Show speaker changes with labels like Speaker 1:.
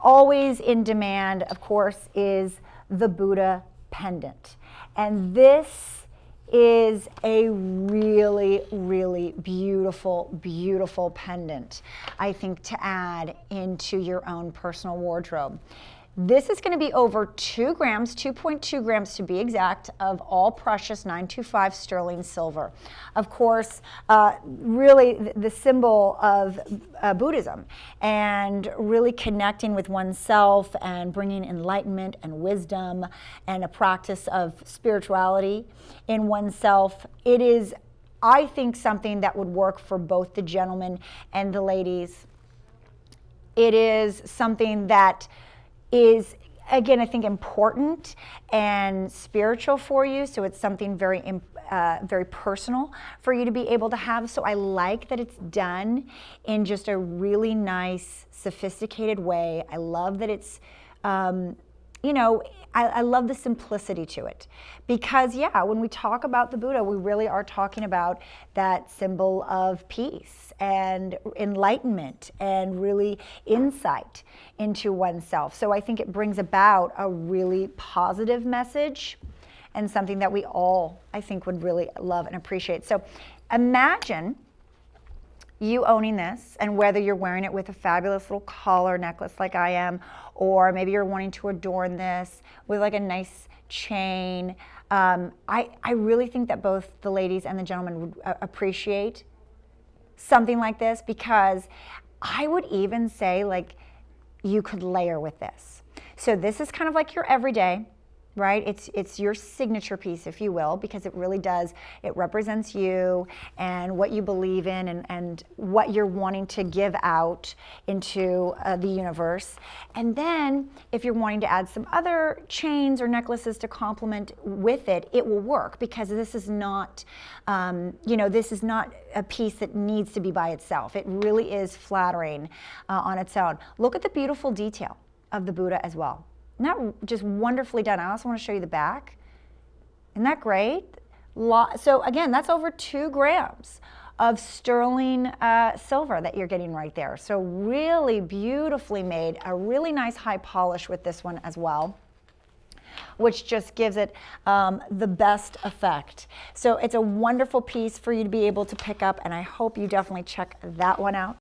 Speaker 1: always in demand, of course, is the Buddha pendant. And this is a really, really beautiful, beautiful pendant, I think, to add into your own personal wardrobe. This is going to be over 2 grams, 2.2 grams to be exact, of all precious 925 sterling silver. Of course, uh, really the symbol of uh, Buddhism and really connecting with oneself and bringing enlightenment and wisdom and a practice of spirituality in oneself. It is, I think, something that would work for both the gentlemen and the ladies. It is something that is again, I think important and spiritual for you. So it's something very, uh, very personal for you to be able to have. So I like that it's done in just a really nice, sophisticated way. I love that it's um, you know, I, I, love the simplicity to it because, yeah, when we talk about the Buddha, we really are talking about that symbol of peace and enlightenment and really insight into oneself. So I think it brings about a really positive message and something that we all, I think, would really love and appreciate. So imagine you owning this and whether you're wearing it with a fabulous little collar necklace like I am, or maybe you're wanting to adorn this with like a nice chain. Um, I, I really think that both the ladies and the gentlemen would uh, appreciate something like this because I would even say like you could layer with this. So this is kind of like your everyday right? It's, it's your signature piece, if you will, because it really does, it represents you and what you believe in and, and what you're wanting to give out into uh, the universe. And then if you're wanting to add some other chains or necklaces to complement with it, it will work because this is not, um, you know, this is not a piece that needs to be by itself. It really is flattering uh, on its own. Look at the beautiful detail of the Buddha as well not just wonderfully done. I also want to show you the back. Isn't that great? So again, that's over two grams of sterling uh, silver that you're getting right there. So really beautifully made, a really nice high polish with this one as well which just gives it um, the best effect. So it's a wonderful piece for you to be able to pick up and I hope you definitely check that one out.